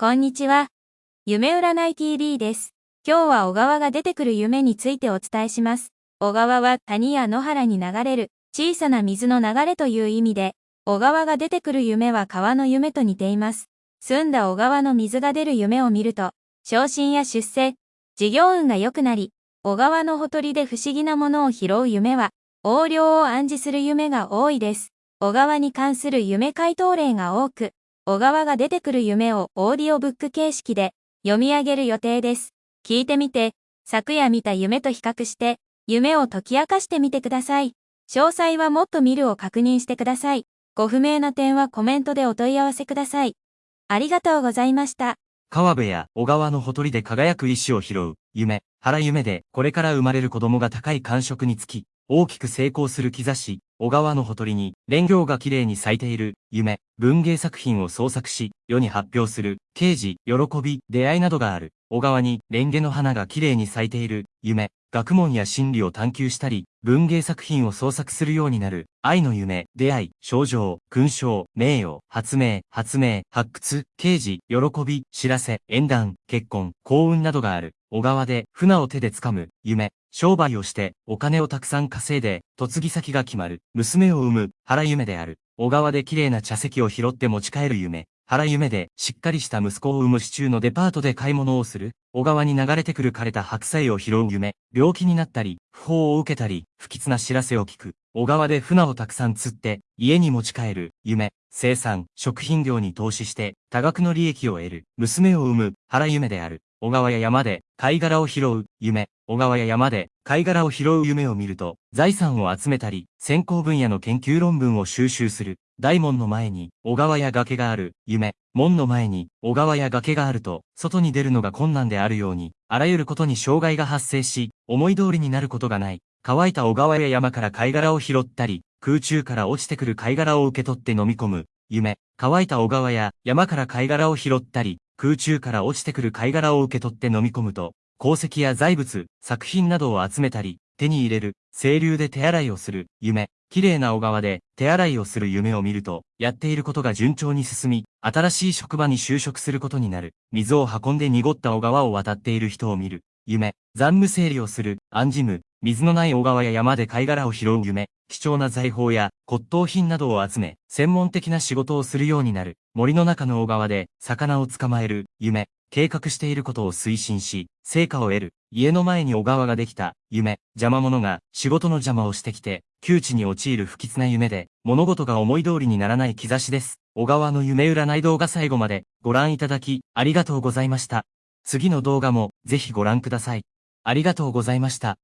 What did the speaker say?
こんにちは。夢占い TV です。今日は小川が出てくる夢についてお伝えします。小川は谷や野原に流れる小さな水の流れという意味で、小川が出てくる夢は川の夢と似ています。澄んだ小川の水が出る夢を見ると、昇進や出世、事業運が良くなり、小川のほとりで不思議なものを拾う夢は、横領を暗示する夢が多いです。小川に関する夢回答例が多く、小川が出てくる夢をオーディオブック形式で読み上げる予定です。聞いてみて、昨夜見た夢と比較して、夢を解き明かしてみてください。詳細はもっと見るを確認してください。ご不明な点はコメントでお問い合わせください。ありがとうございました。川辺や小川のほとりで輝く石を拾う、夢、原夢で、これから生まれる子供が高い感触につき、大きく成功する兆し、小川のほとりに、蓮行が綺麗に咲いている、夢、文芸作品を創作し、世に発表する、刑事、喜び、出会いなどがある、小川に、蓮華の花が綺麗に咲いている、夢、学問や心理を探求したり、文芸作品を創作するようになる、愛の夢、出会い、症状、勲章、名誉、発明、発明、発掘、刑事、喜び、知らせ、縁談、結婚、幸運などがある、小川で、船を手で掴む、夢、商売をして、お金をたくさん稼いで、嫁ぎ先が決まる、娘を産む、原夢である。小川で綺麗な茶席を拾って持ち帰る夢。原夢で、しっかりした息子を産む市中のデパートで買い物をする。小川に流れてくる枯れた白菜を拾う夢。病気になったり、不法を受けたり、不吉な知らせを聞く。小川で船をたくさん釣って、家に持ち帰る。夢。生産、食品業に投資して、多額の利益を得る。娘を産む、原夢である。小川や山で貝殻を拾う夢。小川や山で貝殻を拾う夢を見ると、財産を集めたり、先行分野の研究論文を収集する。大門の前に小川や崖がある夢。門の前に小川や崖があると、外に出るのが困難であるように、あらゆることに障害が発生し、思い通りになることがない。乾いた小川や山から貝殻を拾ったり、空中から落ちてくる貝殻を受け取って飲み込む。夢。乾いた小川や山から貝殻を拾ったり、空中から落ちてくる貝殻を受け取って飲み込むと、鉱石や財物、作品などを集めたり、手に入れる、清流で手洗いをする、夢。綺麗な小川で手洗いをする夢を見ると、やっていることが順調に進み、新しい職場に就職することになる。水を運んで濁った小川を渡っている人を見る。夢。残務整理をする、暗示夢。水のない小川や山で貝殻を拾う夢。貴重な財宝や骨董品などを集め、専門的な仕事をするようになる。森の中の小川で魚を捕まえる。夢。計画していることを推進し、成果を得る。家の前に小川ができた。夢。邪魔者が仕事の邪魔をしてきて、窮地に陥る不吉な夢で、物事が思い通りにならない兆しです。小川の夢占い動画最後までご覧いただき、ありがとうございました。次の動画もぜひご覧ください。ありがとうございました。